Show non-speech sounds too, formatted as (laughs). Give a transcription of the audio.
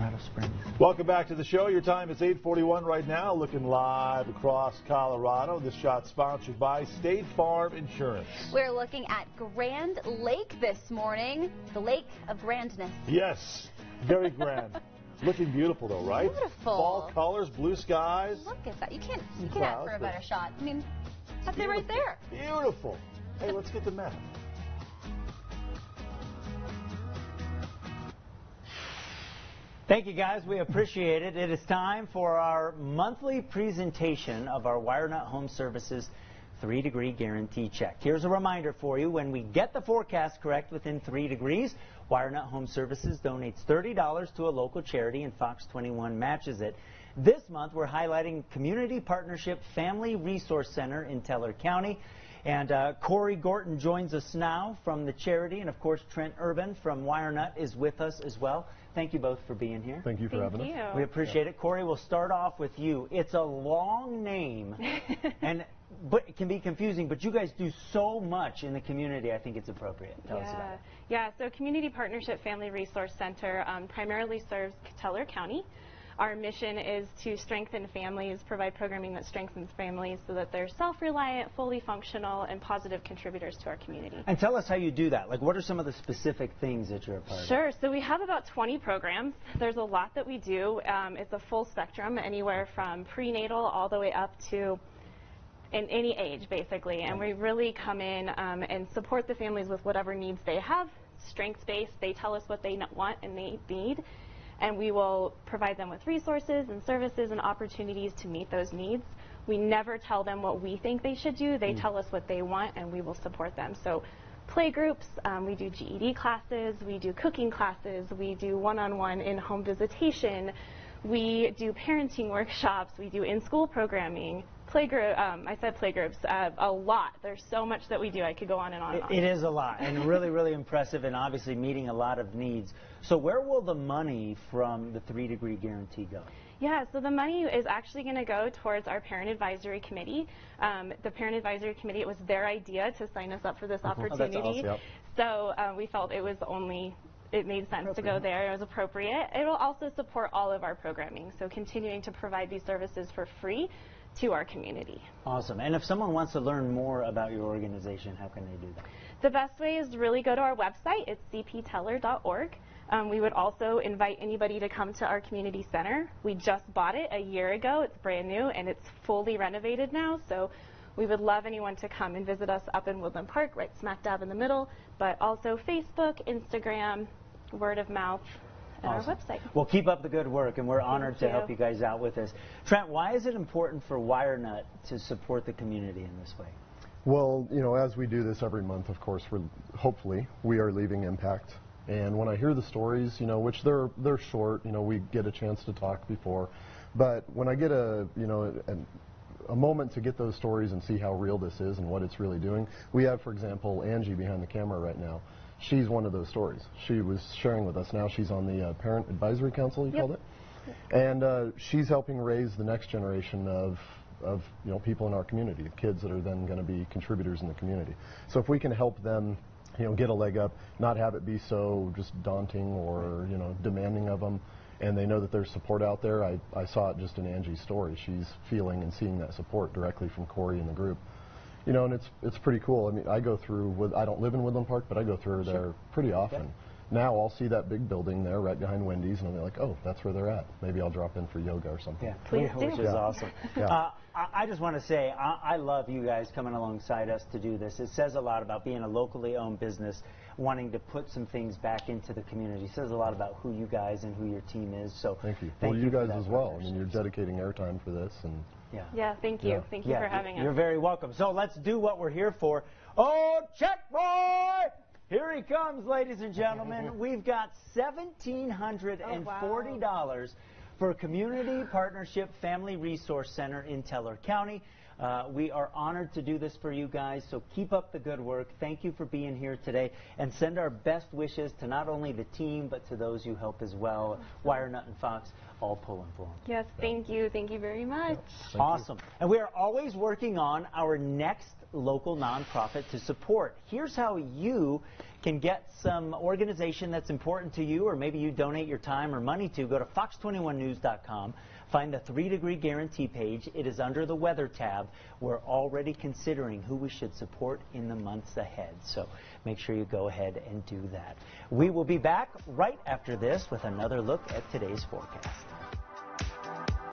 Springs. Welcome back to the show. Your time is 8:41 right now. Looking live across Colorado. This shot sponsored by State Farm Insurance. We're looking at Grand Lake this morning, the lake of grandness. Yes, very grand. (laughs) Looking beautiful though, right? Beautiful. Fall colors, blue skies. Look at that. You can't you Some can't ask for a better shot. I mean, that's it right there. Beautiful. Hey, let's get the map. Thank you guys, we appreciate it. It is time for our monthly presentation of our WireNut Home Services 3 degree guarantee check. Here's a reminder for you, when we get the forecast correct within 3 degrees, WireNut Home Services donates $30 to a local charity and Fox 21 matches it. This month we're highlighting Community Partnership Family Resource Center in Teller County. And uh, Corey Gorton joins us now from the charity, and of course Trent Urban from WireNut is with us as well. Thank you both for being here. Thank you for Thank having you. us. We appreciate it. Corey, we'll start off with you. It's a long name, (laughs) and but it can be confusing. But you guys do so much in the community. I think it's appropriate. Tell us about yeah. it. Yeah, so Community Partnership Family Resource Center um, primarily serves Teller County. Our mission is to strengthen families, provide programming that strengthens families so that they're self-reliant, fully functional, and positive contributors to our community. And tell us how you do that. Like, what are some of the specific things that you're a part of? Sure. So we have about 20 programs. There's a lot that we do. Um, it's a full spectrum, anywhere from prenatal all the way up to in any age, basically. And we really come in um, and support the families with whatever needs they have, strengths-based. They tell us what they want and they need, and we will provide them with resources and services and opportunities to meet those needs. We never tell them what we think they should do. They tell us what they want, and we will support them. So play groups, um, we do GED classes, we do cooking classes, we do one-on-one in-home visitation, we do parenting workshops, we do in-school programming, playgroup. Um, I said playgroups uh, a lot. There's so much that we do. I could go on and on. And on. It, it is a lot, and really, really impressive, and obviously meeting a lot of needs. So, where will the money from the three degree guarantee go? Yeah, so the money is actually going to go towards our parent advisory committee. Um, the parent advisory committee, it was their idea to sign us up for this Oh, that's opportunity. awesome. Yep. So uh, we felt it was only it made sense to go there. It was appropriate. It will also support all of our programming, so continuing to provide these services for free to our community. Awesome. And if someone wants to learn more about your organization, how can they do that? The best way is to really go to our website. It's cpteller.org. Um, we would also invite anybody to come to our community center. We just bought it a year ago. It's brand new and it's fully renovated now. So we would love anyone to come and visit us up in Woodland Park, right smack dab in the middle, but also Facebook, Instagram, word of mouth, and Awesome. our website. Well, keep up the good work, and we're honored to you. help you guys out with this. Trent, why is it important for WireNut to support the community in this way? Well, you know, as we do this every month, of course, we're hopefully we are leaving impact. And when I hear the stories, you know, which they're they're short, you know, we get a chance to talk before, but when I get a you know a, a moment to get those stories and see how real this is and what it's really doing, we have, for example, Angie behind the camera right now. She's one of those stories. She was sharing with us. Now she's on the uh, Parent Advisory Council. You Yep. called it. and uh, she's helping raise the next generation of of you know people in our community, the kids that are then going to be contributors in the community. So if we can help them, you know, get a leg up, not have it be so just daunting or you know demanding of them, and they know that there's support out there. I, I saw it just in Angie's story. She's feeling and seeing that support directly from Corey and the group. You know, and it's it's pretty cool. I mean, I go through with I don't live in Woodland Park, but I go through there pretty often. Now I'll see that big building there right behind Wendy's, and I'll be like, oh, that's where they're at. Maybe I'll drop in for yoga or something. Yeah, Please which do. is Yeah. awesome. Yeah. Uh, I, I just want to say I, I love you guys coming alongside us to do this. It says a lot about being a locally owned business, wanting to put some things back into the community. It says a lot about who you guys and who your team is. So Thank you. Thank well, you, you guys as well. I mean, you're dedicating airtime for this, and Yeah. Yeah, thank you. Yeah. Thank you Yeah, for having us. you're very welcome. So let's do what we're here for. Oh, check boy! Here he comes, ladies and gentlemen. (laughs) We've got $1,740 for Community Partnership Family Resource Center in Teller County. Uh, we are honored to do this for you guys, so keep up the good work. Thank you for being here today, and send our best wishes to not only the team, but to those you help as well. Wire Nut and Fox, all pulling for them. Yes, thank you. Thank you very much. Awesome. And we are always working on our next local nonprofit to support. Here's how you can get some organization that's important to you, or maybe you donate your time or money to, go to fox21news.com. Find the three degree guarantee page. It is under the weather tab. We're already considering who we should support in the months ahead. So make sure you go ahead and do that. We will be back right after this with another look at today's forecast.